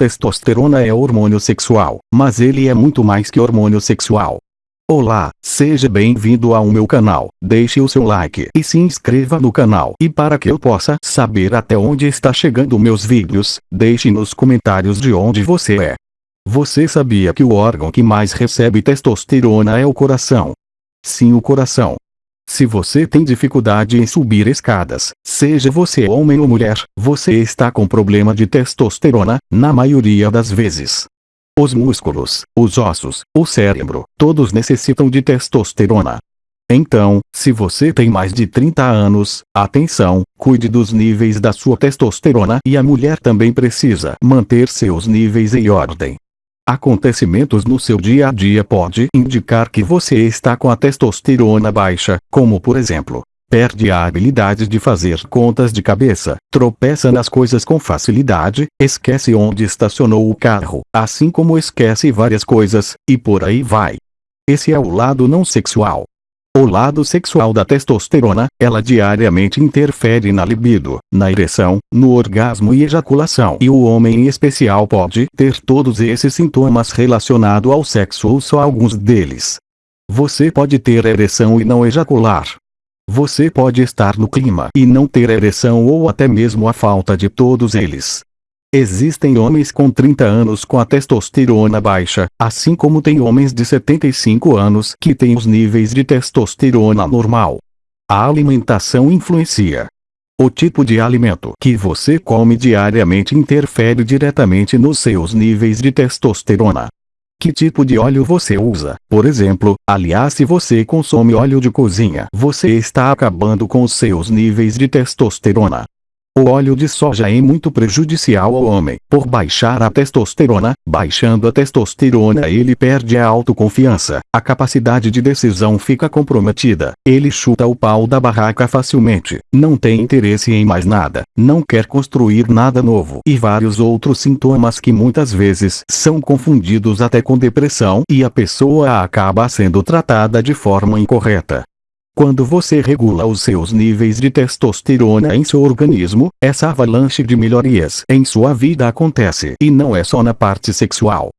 Testosterona é hormônio sexual, mas ele é muito mais que hormônio sexual. Olá, seja bem-vindo ao meu canal, deixe o seu like e se inscreva no canal. E para que eu possa saber até onde está chegando meus vídeos, deixe nos comentários de onde você é. Você sabia que o órgão que mais recebe testosterona é o coração? Sim o coração. Se você tem dificuldade em subir escadas, seja você homem ou mulher, você está com problema de testosterona, na maioria das vezes. Os músculos, os ossos, o cérebro, todos necessitam de testosterona. Então, se você tem mais de 30 anos, atenção, cuide dos níveis da sua testosterona e a mulher também precisa manter seus níveis em ordem. Acontecimentos no seu dia a dia pode indicar que você está com a testosterona baixa, como por exemplo, perde a habilidade de fazer contas de cabeça, tropeça nas coisas com facilidade, esquece onde estacionou o carro, assim como esquece várias coisas, e por aí vai. Esse é o lado não sexual. O lado sexual da testosterona, ela diariamente interfere na libido, na ereção, no orgasmo e ejaculação. E o homem em especial pode ter todos esses sintomas relacionados ao sexo ou só alguns deles. Você pode ter ereção e não ejacular. Você pode estar no clima e não ter ereção ou até mesmo a falta de todos eles. Existem homens com 30 anos com a testosterona baixa, assim como tem homens de 75 anos que têm os níveis de testosterona normal. A alimentação influencia. O tipo de alimento que você come diariamente interfere diretamente nos seus níveis de testosterona. Que tipo de óleo você usa? Por exemplo, aliás se você consome óleo de cozinha, você está acabando com os seus níveis de testosterona. O óleo de soja é muito prejudicial ao homem, por baixar a testosterona, baixando a testosterona ele perde a autoconfiança, a capacidade de decisão fica comprometida, ele chuta o pau da barraca facilmente, não tem interesse em mais nada, não quer construir nada novo. E vários outros sintomas que muitas vezes são confundidos até com depressão e a pessoa acaba sendo tratada de forma incorreta. Quando você regula os seus níveis de testosterona em seu organismo, essa avalanche de melhorias em sua vida acontece e não é só na parte sexual.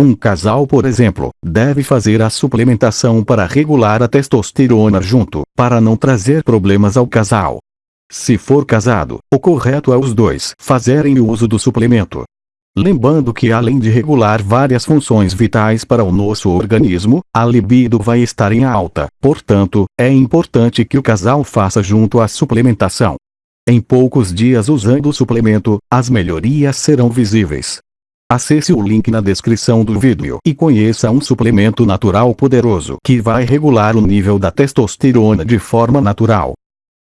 Um casal por exemplo, deve fazer a suplementação para regular a testosterona junto, para não trazer problemas ao casal. Se for casado, o correto é os dois fazerem o uso do suplemento. Lembrando que além de regular várias funções vitais para o nosso organismo, a libido vai estar em alta, portanto, é importante que o casal faça junto a suplementação. Em poucos dias usando o suplemento, as melhorias serão visíveis. Acesse o link na descrição do vídeo e conheça um suplemento natural poderoso que vai regular o nível da testosterona de forma natural.